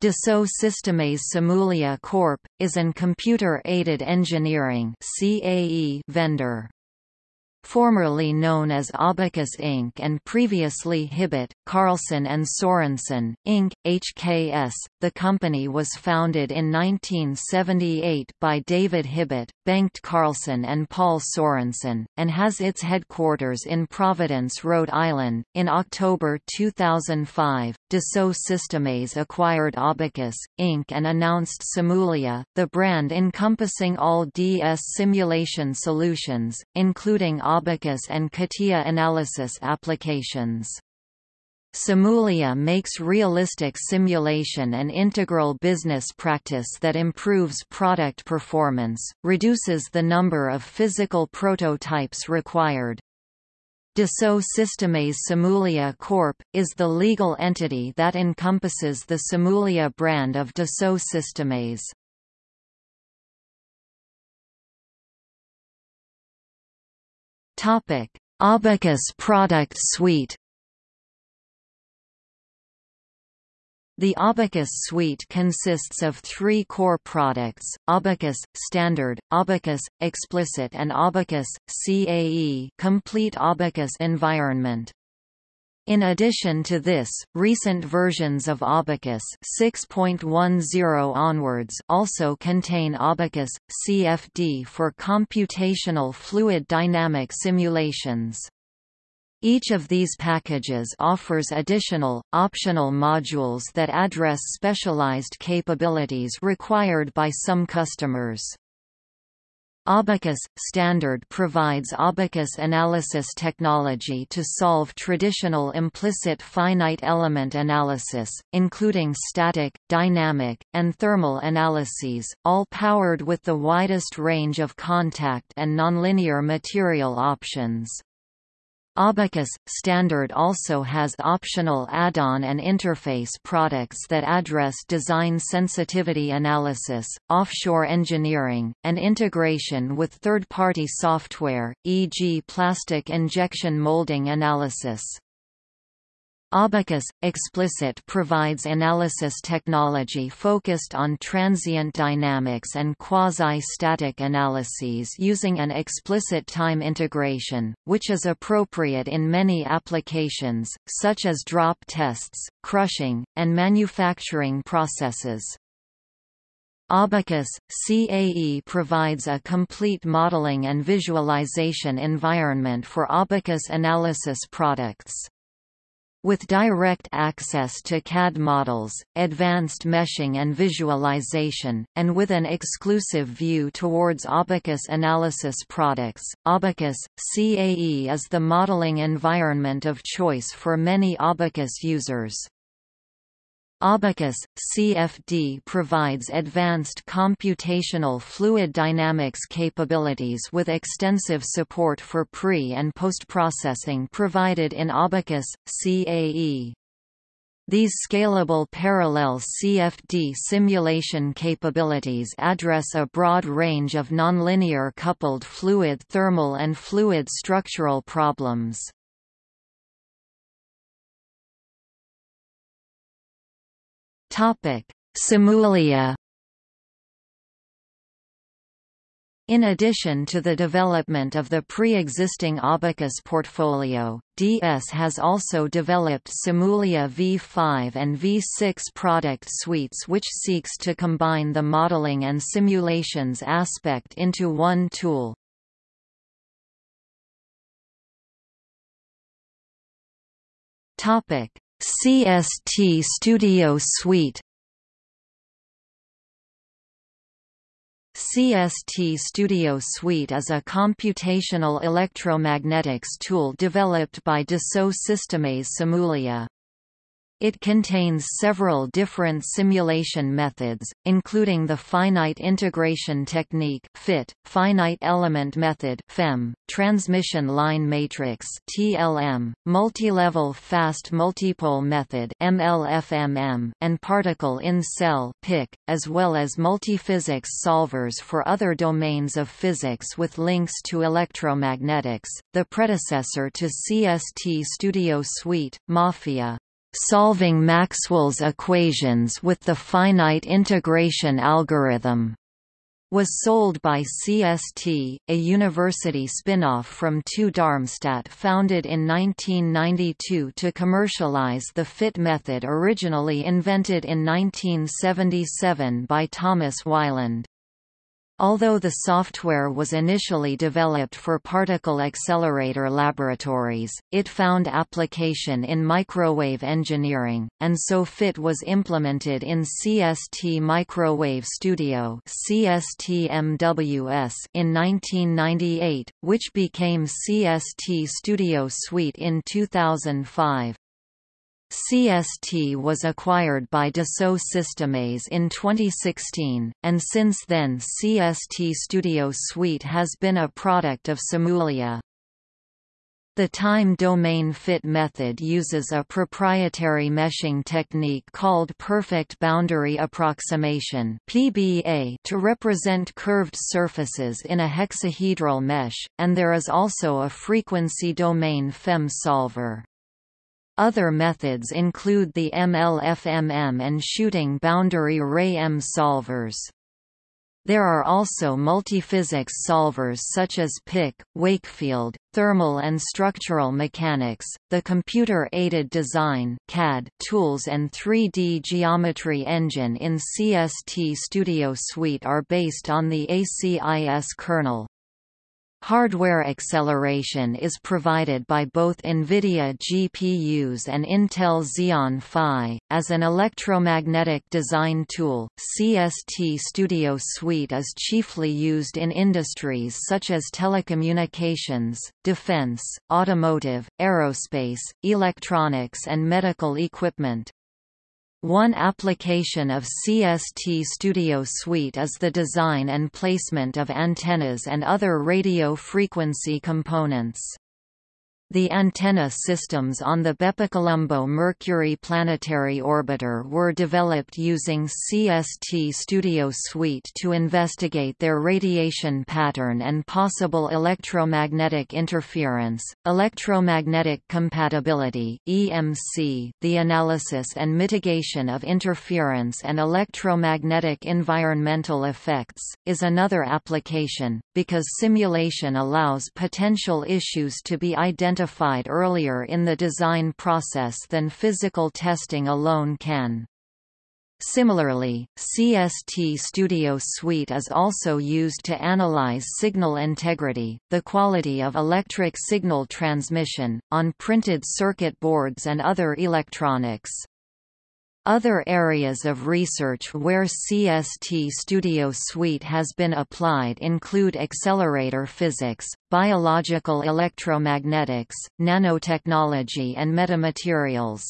Dassault Systèmes Simulia Corp. is an computer-aided engineering vendor formerly known as Abaqus Inc. and previously Hibbitt, Karlsson and Sorensen, Inc., HKS. The company was founded in 1978 by David Hibbitt, Bengt Karlsson and Paul Sorensen, and has its headquarters in Providence, Rhode Island. In October 2005, Dassault Systèmes acquired Abaqus, Inc. and announced Simulia, the brand encompassing all DS simulation solutions, including Abaqus and CATIA analysis applications. Simulia makes realistic simulation an integral business practice that improves product performance, reduces the number of physical prototypes required. Dassault Systèmes Simulia Corp. is the legal entity that encompasses the Simulia brand of Dassault Systèmes. Topic: Abaqus product suite. The Abaqus suite consists of three core products, Abaqus, Standard, Abaqus, Explicit and Abaqus, CAE complete Abaqus environment. In addition to this, recent versions of Abaqus 6.10 onwards also contain Abaqus CFD for computational fluid dynamic simulations. Each of these packages offers additional, optional modules that address specialized capabilities required by some customers. Abaqus Standard provides Abaqus analysis technology to solve traditional implicit finite element analysis, including static, dynamic, and thermal analyses, all powered with the widest range of contact and nonlinear material options. Abaqus Standard also has optional add-on and interface products that address design sensitivity analysis, offshore engineering, and integration with third-party software, e.g. plastic injection molding analysis. Abaqus Explicit provides analysis technology focused on transient dynamics and quasi-static analyses using an explicit time integration, which is appropriate in many applications, such as drop tests, crushing, and manufacturing processes. Abaqus, CAE provides a complete modeling and visualization environment for Abaqus analysis products. With direct access to CAD models, advanced meshing and visualization, and with an exclusive view towards Abaqus analysis products, Abaqus, CAE is the modeling environment of choice for many Abaqus users. Abaqus, CFD provides advanced computational fluid dynamics capabilities with extensive support for pre- and post-processing provided in Abaqus, CAE. These scalable parallel CFD simulation capabilities address a broad range of nonlinear coupled fluid thermal and fluid structural problems. Topic: Simulia In addition to the development of the pre-existing Abaqus portfolio, DS has also developed Simulia V5 and V6 product suites which seeks to combine the modeling and simulations aspect into one tool. CST Studio Suite CST Studio Suite is a computational electromagnetics tool developed by Dassault Systèmes Simulia. It contains several different simulation methods, including the finite integration technique (FIT), finite element method (FEM), transmission line matrix (TLM), multi-level fast multipole method (MLFMM), and particle in cell (PIC), as well as multiphysics solvers for other domains of physics with links to electromagnetics. The predecessor to CST Studio Suite, Mafia, solving Maxwell's equations with the finite integration algorithm was sold by CST, a university spin-off from TU Darmstadt founded in 1992 to commercialize the FIT method originally invented in 1977 by Thomas Weiland. Although the software was initially developed for particle accelerator laboratories, it found application in microwave engineering, and so FIT was implemented in CST Microwave Studio CST-MWS in 1998, which became CST Studio Suite in 2005. CST was acquired by Dassault Systèmes in 2016, and since then CST Studio Suite has been a product of Simulia. The time domain FIT method uses a proprietary meshing technique called perfect boundary approximation (PBA) to represent curved surfaces in a hexahedral mesh, and there is also a frequency domain FEM solver. Other methods include the MLFMM and shooting boundary array M solvers. There are also multiphysics solvers such as PIC, Wakefield, thermal and structural mechanics, the computer-aided design CAD tools and 3D geometry engine in CST Studio Suite are based on the ACIS kernel. Hardware acceleration is provided by both NVIDIA GPUs and Intel Xeon Phi. As an electromagnetic design tool, CST Studio Suite is chiefly used in industries such as telecommunications, defense, automotive, aerospace, electronics and medical equipment. One application of CST Studio Suite is the design and placement of antennas and other radio frequency components. The antenna systems on the BepiColombo Mercury planetary orbiter were developed using CST Studio Suite to investigate their radiation pattern and possible electromagnetic interference, electromagnetic compatibility (EMC), the analysis and mitigation of interference and electromagnetic environmental effects, is another application, because simulation allows potential issues to be identified identified earlier in the design process than physical testing alone can. Similarly, CST Studio Suite is also used to analyze signal integrity, the quality of electric signal transmission, on printed circuit boards and other electronics. Other areas of research where CST Studio Suite has been applied include accelerator physics, biological electromagnetics, nanotechnology and metamaterials.